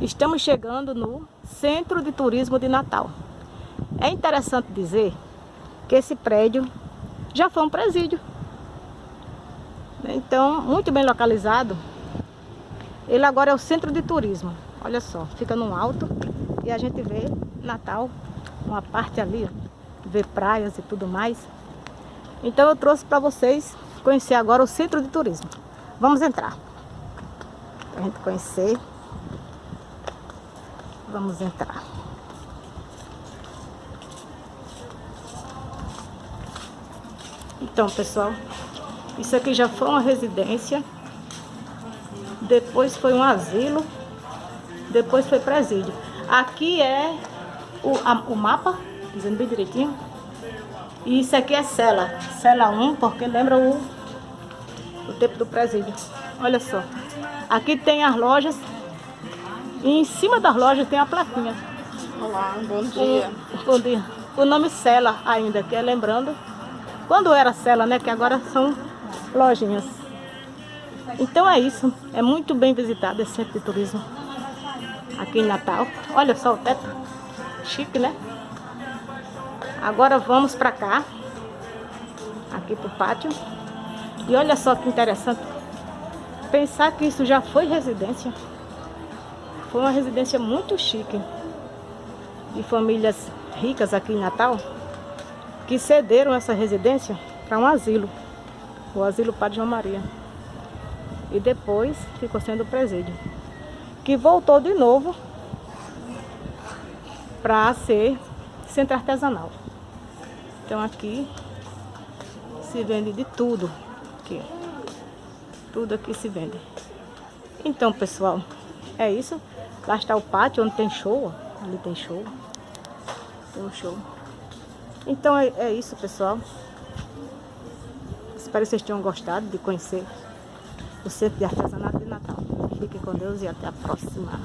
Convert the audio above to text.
Estamos chegando no Centro de Turismo de Natal. É interessante dizer que esse prédio já foi um presídio. Então, muito bem localizado. Ele agora é o Centro de Turismo. Olha só, fica no alto e a gente vê Natal, uma parte ali, vê praias e tudo mais. Então eu trouxe para vocês conhecer agora o Centro de Turismo. Vamos entrar. Pra gente conhecer. Vamos entrar. Então, pessoal, isso aqui já foi uma residência. Depois foi um asilo. Depois foi presídio. Aqui é o, a, o mapa, dizendo bem direitinho. E isso aqui é cela. Cela 1, porque lembra o, o tempo do presídio. Olha só. Aqui tem as lojas e em cima das lojas tem a plaquinha. Olá, bom dia. O, bom dia. O nome Sela ainda, que é lembrando. Quando era Sela, né? Que agora são lojinhas. Então é isso. É muito bem visitado esse centro de turismo. Aqui em Natal. Olha só o teto. Chique, né? Agora vamos pra cá. Aqui pro pátio. E olha só que interessante. Pensar que isso já foi residência. Foi uma residência muito chique de famílias ricas aqui em Natal que cederam essa residência para um asilo, o Asilo Padre João Maria. E depois ficou sendo presídio, que voltou de novo para ser centro artesanal. Então aqui se vende de tudo. Aqui. Tudo aqui se vende. Então, pessoal, é isso. Lá está o pátio onde tem show. Ali tem show. Tem um show. Então é, é isso, pessoal. Espero que vocês tenham gostado de conhecer o Centro de Artesanato de Natal. Fiquem com Deus e até a próxima.